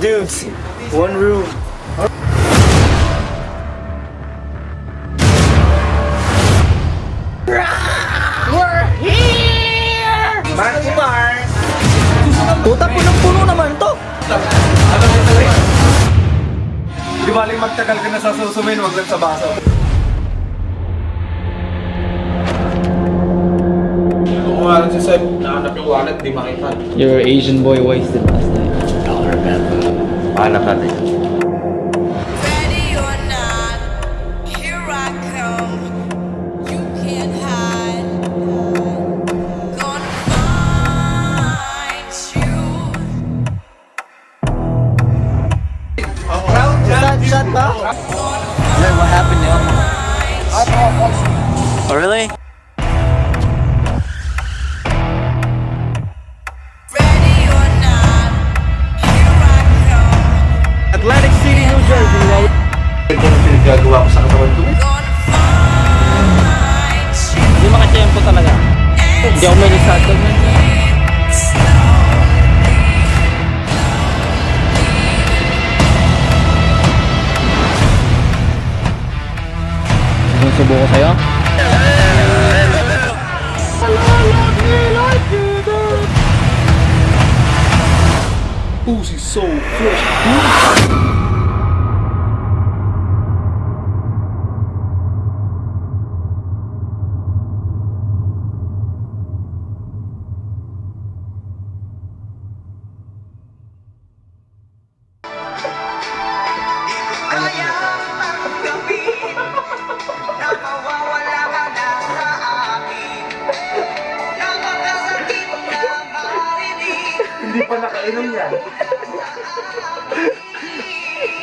dudes, one room. We're here! Man Kumar! Puta, punong-puno naman to! Di baling magtagal ka na sa susumin, wag lang sa baso. Kung nga lang si Seb, nahanap yung wallet, di makita. Your Asian boy wasted last find you. Shot, shot ba? Then what happened now? Oh, really? Atlantic City, New Jersey, right? Ito yung pinaggagawa ko sa katawan ko. Hindi makachempo talaga. Hindi ako medyo sa atin. Gusto ko sa'yo? Hello! Pussy so fresh. Hindi pa nakainom yan.